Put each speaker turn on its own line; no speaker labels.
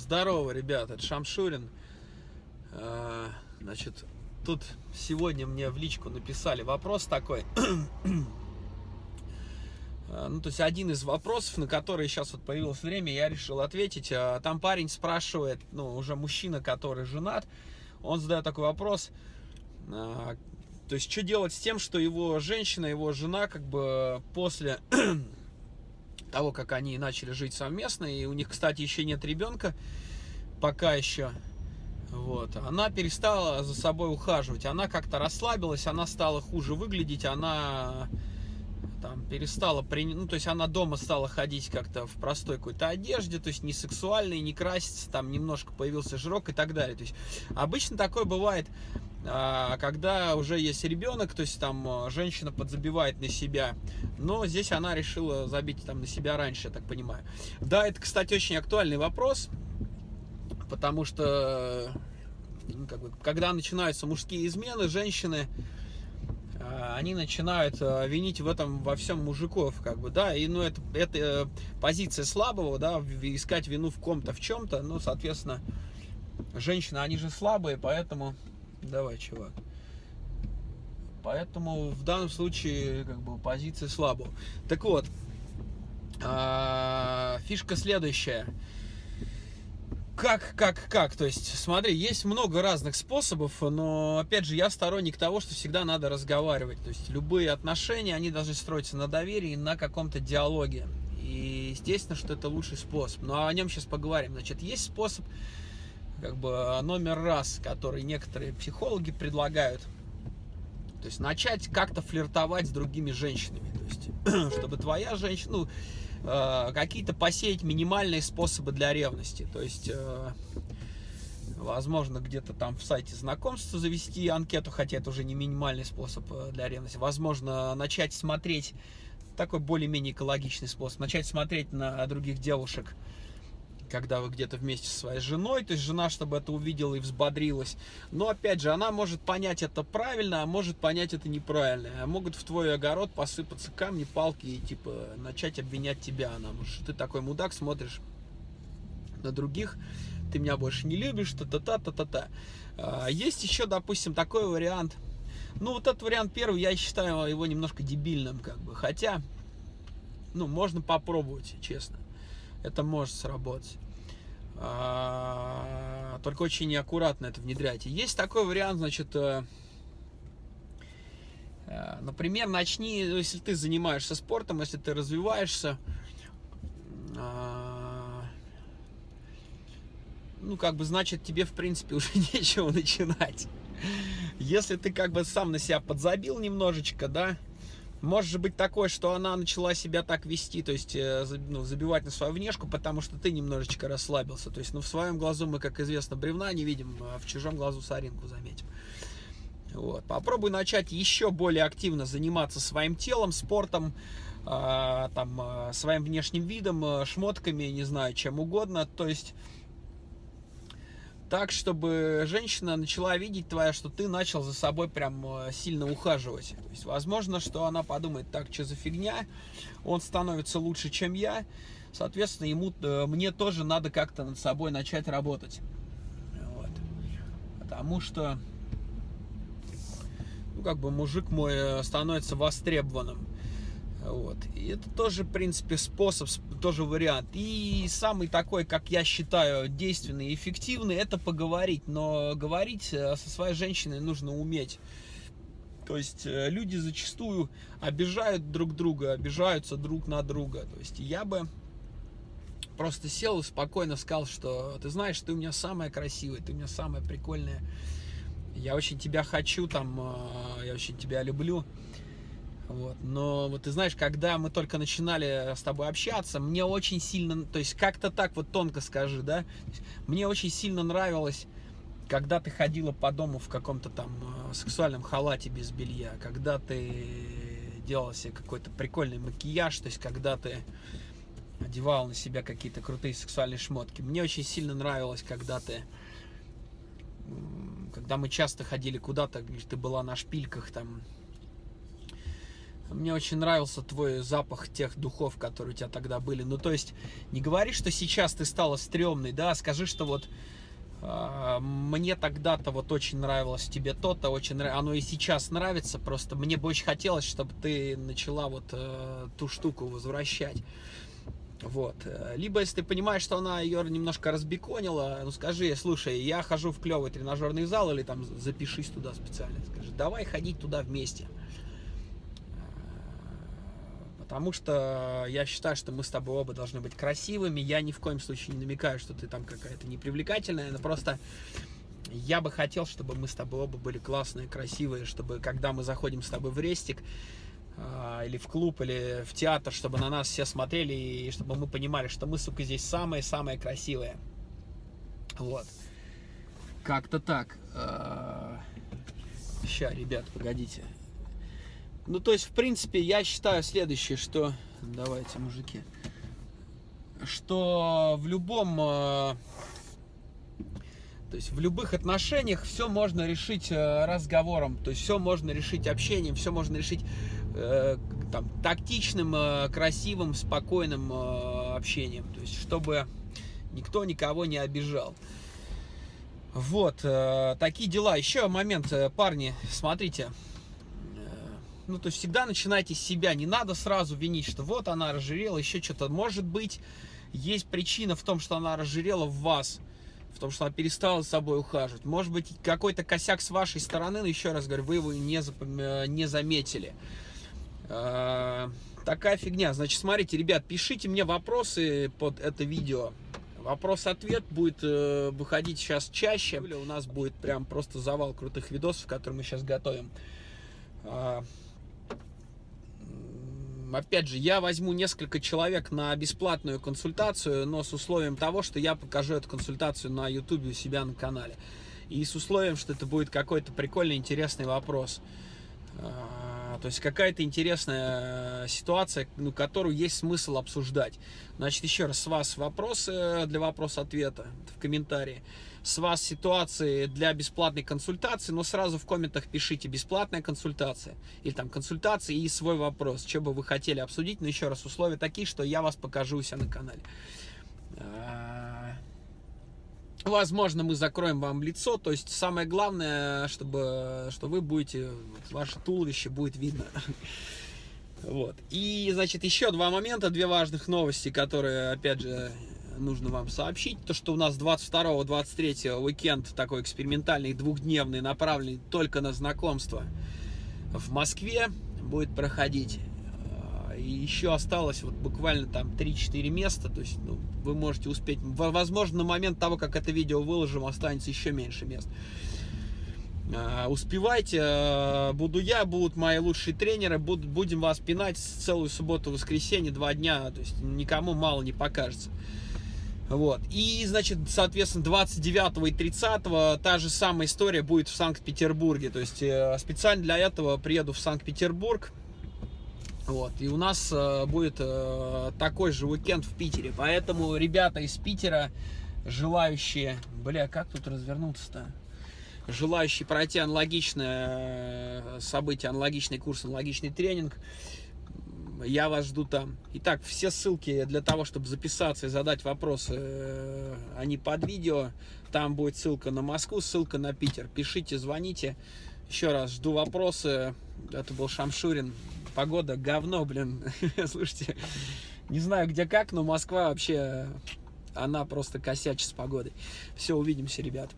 Здорово, ребята, это Шамшурин. А, значит, тут сегодня мне в личку написали вопрос такой. А, ну, то есть один из вопросов, на который сейчас вот появилось время, я решил ответить. А, там парень спрашивает, ну, уже мужчина, который женат, он задает такой вопрос, то есть, что делать с тем, что его женщина, его жена, как бы после того, как они начали жить совместно, и у них, кстати, еще нет ребенка, пока еще, вот, она перестала за собой ухаживать, она как-то расслабилась, она стала хуже выглядеть, она там перестала, при... ну, то есть она дома стала ходить как-то в простой какой-то одежде, то есть не сексуальной, не краситься, там немножко появился жирок и так далее. То есть обычно такое бывает а, когда уже есть ребенок, то есть там а, женщина подзабивает на себя, но здесь она решила забить там на себя раньше, я так понимаю. Да, это, кстати, очень актуальный вопрос, потому что ну, как бы, когда начинаются мужские измены, женщины а, они начинают винить в этом во всем мужиков, как бы, да, и, ну, это, это э, позиция слабого, да, искать вину в ком-то, в чем-то, ну, соответственно, женщины, они же слабые, поэтому Давай, чувак. Поэтому в данном случае как бы позиция слабого. Так вот, а, фишка следующая. Как, как, как? То есть, смотри, есть много разных способов, но, опять же, я сторонник того, что всегда надо разговаривать. То есть, любые отношения, они должны строиться на доверии, на каком-то диалоге. И, естественно, что это лучший способ. Но о нем сейчас поговорим. Значит, есть способ как бы номер раз, который некоторые психологи предлагают. То есть начать как-то флиртовать с другими женщинами. То есть, чтобы твоя женщина, ну, э, какие-то посеять минимальные способы для ревности. То есть, э, возможно, где-то там в сайте знакомства завести анкету, хотя это уже не минимальный способ для ревности. Возможно, начать смотреть, такой более-менее экологичный способ, начать смотреть на других девушек, когда вы где-то вместе со своей женой, то есть жена, чтобы это увидела и взбодрилась. Но опять же, она может понять это правильно, а может понять это неправильно. А могут в твой огород посыпаться камни, палки и типа начать обвинять тебя. Она может, что ты такой мудак, смотришь на других, ты меня больше не любишь, та-та-та-та-та-та. А, есть еще, допустим, такой вариант. Ну, вот этот вариант первый, я считаю его немножко дебильным, как бы. Хотя, ну, можно попробовать, честно это может сработать. А, только очень неаккуратно это внедряйте. Есть такой вариант, значит, э, э, например, начни, ну, если ты занимаешься спортом, если ты развиваешься, а, ну, как бы, значит, тебе, в принципе, уже нечего начинать. Если ты, как бы, сам на себя подзабил немножечко, да, может быть такое, что она начала себя так вести, то есть э, ну, забивать на свою внешку, потому что ты немножечко расслабился. То есть, ну, в своем глазу мы, как известно, бревна не видим, а в чужом глазу соринку заметим. Вот. Попробуй начать еще более активно заниматься своим телом, спортом, э, там, э, своим внешним видом, э, шмотками, не знаю, чем угодно. То есть так, чтобы женщина начала видеть твоя, что ты начал за собой прям э, сильно ухаживать. То есть, возможно, что она подумает, так, что за фигня, он становится лучше, чем я, соответственно, ему, э, мне тоже надо как-то над собой начать работать. Вот. Потому что, ну, как бы мужик мой э, становится востребованным. Вот. И это тоже, в принципе, способ, тоже вариант. И самый такой, как я считаю, действенный и эффективный, это поговорить. Но говорить э, со своей женщиной нужно уметь. То есть э, люди зачастую обижают друг друга, обижаются друг на друга. То есть я бы просто сел и спокойно сказал, что ты знаешь, ты у меня самая красивая, ты у меня самая прикольная. Я очень тебя хочу, там, э, я очень тебя люблю. Вот. Но вот ты знаешь, когда мы только начинали с тобой общаться, мне очень сильно, то есть как-то так вот тонко скажи, да, мне очень сильно нравилось, когда ты ходила по дому в каком-то там э, сексуальном халате без белья, когда ты делала себе какой-то прикольный макияж, то есть когда ты одевал на себя какие-то крутые сексуальные шмотки. Мне очень сильно нравилось, когда ты когда мы часто ходили куда-то, ты была на шпильках там, Мне очень нравился твой запах тех духов, которые у тебя тогда были. Ну, то есть, не говори, что сейчас ты стала стрёмной, да, скажи, что вот э, мне тогда-то вот очень нравилось тебе то-то, очень оно и сейчас нравится, просто мне бы очень хотелось, чтобы ты начала вот э, ту штуку возвращать. Вот. Либо, если ты понимаешь, что она ее немножко разбеконила, ну скажи, слушай, я хожу в клевый тренажерный зал, или там запишись туда специально. Скажи, давай ходить туда вместе. Потому что я считаю, что мы с тобой оба должны быть красивыми. Я ни в коем случае не намекаю, что ты там какая-то непривлекательная, но просто я бы хотел, чтобы мы с тобой оба были классные, красивые, чтобы когда мы заходим с тобой в рестик, а, или в клуб, или в театр, чтобы на нас все смотрели, и чтобы мы понимали, что мы, сука, здесь самые-самые красивые. Вот. Как-то так. Сейчас, ребят, погодите. Ну, то есть, в принципе, я считаю следующее, что... Давайте, мужики. Что в любом... Э, то есть в любых отношениях все можно решить э, разговором, то есть все можно решить общением, все можно решить э, там, тактичным, красивым, спокойным общением. То есть чтобы никто никого не обижал. Вот, такие дела. Еще момент, парни, смотрите, ну, то есть всегда начинайте с себя. Не надо сразу винить, что вот она разжирела, еще что-то. Может быть, есть причина в том, что она разжирела в вас. В том, что она перестала за собой ухаживать. Может быть, какой-то косяк с вашей стороны, но еще раз говорю, вы его не, запом... Э, не заметили. А, такая фигня. Значит, смотрите, ребят, пишите мне вопросы под это видео. Вопрос-ответ будет э, выходить сейчас чаще. У нас будет прям просто завал крутых видосов, которые мы сейчас готовим. А, опять же, я возьму несколько человек на бесплатную консультацию, но с условием того, что я покажу эту консультацию на YouTube у себя на канале. И с условием, что это будет какой-то прикольный, интересный вопрос. А, то есть какая-то интересная ситуация, ну, которую есть смысл обсуждать. Значит, еще раз, с вас вопросы для вопрос-ответа в комментарии с вас ситуации для бесплатной консультации, но сразу в комментах пишите бесплатная консультация или там консультация и свой вопрос, что бы вы хотели обсудить, но еще раз условия такие, что я вас покажу у себя на канале. А, возможно, мы закроем вам лицо, то есть самое главное, чтобы, что вы будете, ваше туловище будет видно. Вот. И, значит, еще два момента, две важных новости, которые, опять же, нужно вам сообщить, то что у нас 22-23 уикенд такой экспериментальный, двухдневный, направленный только на знакомство в Москве будет проходить. А, и еще осталось вот буквально там 3-4 места, то есть ну, вы можете успеть. Возможно, на момент того, как это видео выложим, останется еще меньше мест. А, успевайте, а, буду я, будут мои лучшие тренеры, будем вас пинать целую субботу, воскресенье, два дня, то есть никому мало не покажется. Вот. И, значит, соответственно, 29 и 30 та же самая история будет в Санкт-Петербурге. То есть э, специально для этого приеду в Санкт-Петербург. Вот. И у нас э, будет э, такой же уикенд в Питере. Поэтому ребята из Питера, желающие... Бля, как тут развернуться-то? Желающие пройти аналогичное событие, аналогичный курс, аналогичный тренинг, я вас жду там. Итак, все ссылки для того, чтобы записаться и задать вопросы, э, они под видео. Там будет ссылка на Москву, ссылка на Питер. Пишите, звоните. Еще раз, жду вопросы. Это был Шамшурин. Погода говно, блин. Слушайте, не знаю где как, но Москва вообще, она просто косячит с погодой. Все, увидимся, ребят.